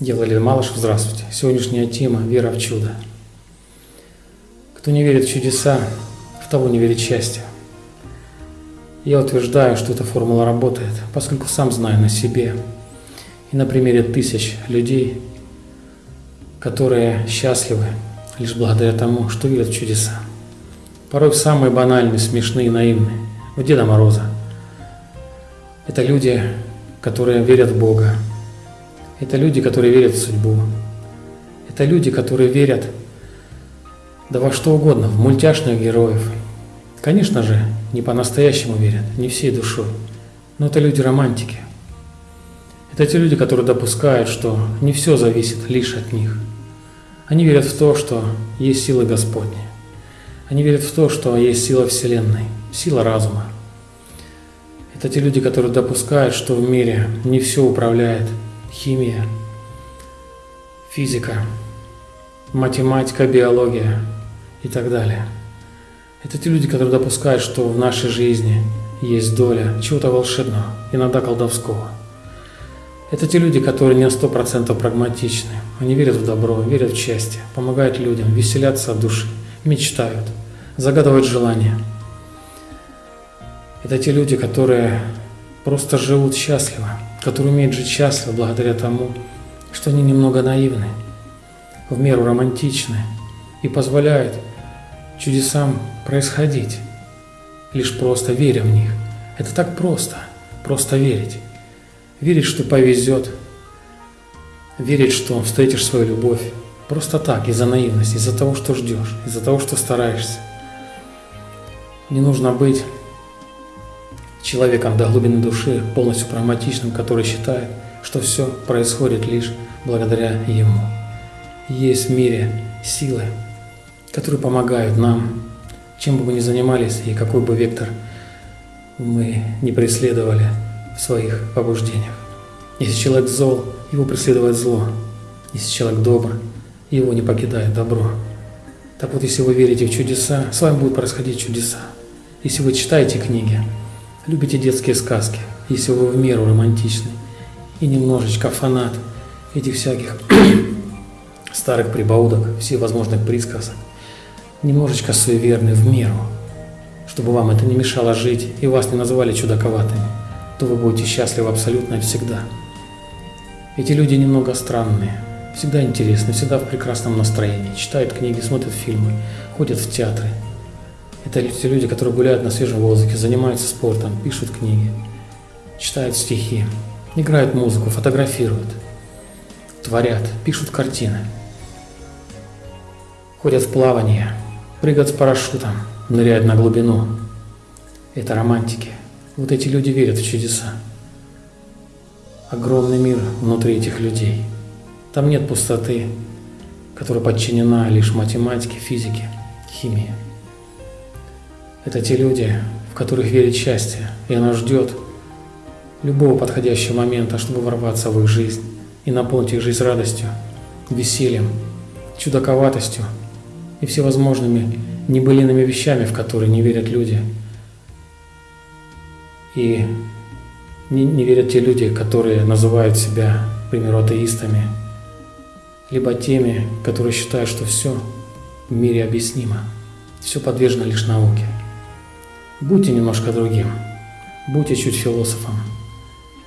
Делали Малышев, здравствуйте. Сегодняшняя тема – вера в чудо. Кто не верит в чудеса, в того не верит счастье. Я утверждаю, что эта формула работает, поскольку сам знаю на себе и на примере тысяч людей, которые счастливы лишь благодаря тому, что верят в чудеса. Порой самые банальные, смешные, наивные, в Деда Мороза. Это люди, которые верят в Бога. Это люди, которые верят в судьбу. Это люди, которые верят да во что угодно, в мультяшных героев. Конечно же, не по-настоящему верят, не всей душой. Но это люди-романтики. Это те люди, которые допускают, что не все зависит лишь от них. Они верят в то, что есть сила Господня. Они верят в то, что есть сила Вселенной, сила разума. Это те люди, которые допускают, что в мире не все управляет химия, физика, математика, биология и так далее. Это те люди, которые допускают, что в нашей жизни есть доля чего-то волшебного, иногда колдовского. Это те люди, которые не на сто процентов прагматичны. Они верят в добро, верят в счастье, помогают людям, веселятся от души, мечтают, загадывают желания. Это те люди, которые просто живут счастливо, которые умеют жить счастливо благодаря тому, что они немного наивны, в меру романтичны и позволяют чудесам происходить, лишь просто веря в них. Это так просто, просто верить. Верить, что повезет, верить, что встретишь свою любовь. Просто так, из-за наивности, из-за того, что ждешь, из-за того, что стараешься. Не нужно быть человеком до глубины души, полностью прагматичным, который считает, что все происходит лишь благодаря ему. Есть в мире силы, которые помогают нам, чем бы мы ни занимались и какой бы вектор мы не преследовали в своих побуждениях. Если человек зол, его преследует зло. Если человек добр, его не покидает добро. Так вот, если вы верите в чудеса, с вами будут происходить чудеса. Если вы читаете книги, любите детские сказки, если вы в меру романтичны и немножечко фанат этих всяких старых прибаудок, всевозможных присказок, немножечко суеверны в меру, чтобы вам это не мешало жить и вас не называли чудаковатыми, то вы будете счастливы абсолютно всегда. Эти люди немного странные, всегда интересны, всегда в прекрасном настроении, читают книги, смотрят фильмы, ходят в театры. Это те люди, которые гуляют на свежем воздухе, занимаются спортом, пишут книги, читают стихи, играют музыку, фотографируют, творят, пишут картины, ходят в плавание, прыгают с парашютом, ныряют на глубину. Это романтики. Вот эти люди верят в чудеса. Огромный мир внутри этих людей. Там нет пустоты, которая подчинена лишь математике, физике, химии. Это те люди, в которых верит счастье, и оно ждет любого подходящего момента, чтобы ворваться в их жизнь и наполнить их жизнь радостью, весельем, чудаковатостью и всевозможными небылиными вещами, в которые не верят люди. И не, не верят те люди, которые называют себя, к примеру, атеистами, либо теми, которые считают, что все в мире объяснимо, все подвержено лишь науке. Будьте немножко другим, будьте чуть философом,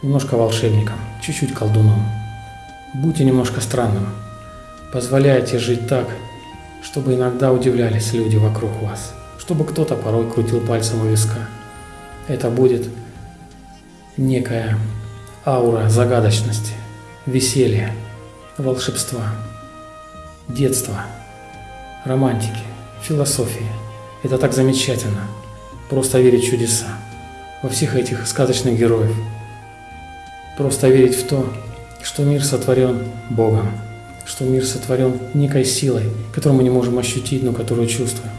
немножко волшебником, чуть-чуть колдуном. Будьте немножко странным, позволяйте жить так, чтобы иногда удивлялись люди вокруг вас, чтобы кто-то порой крутил пальцем у виска. Это будет некая аура загадочности, веселья, волшебства, детства, романтики, философии. Это так замечательно, просто верить в чудеса, во всех этих сказочных героев. Просто верить в то, что мир сотворен Богом, что мир сотворен некой силой, которую мы не можем ощутить, но которую чувствуем.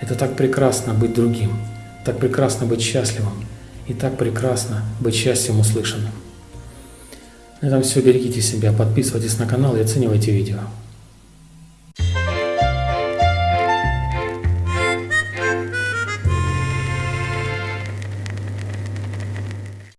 Это так прекрасно быть другим, так прекрасно быть счастливым, и так прекрасно быть счастьем услышанным. На этом все. Берегите себя, подписывайтесь на канал и оценивайте видео.